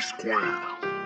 Square.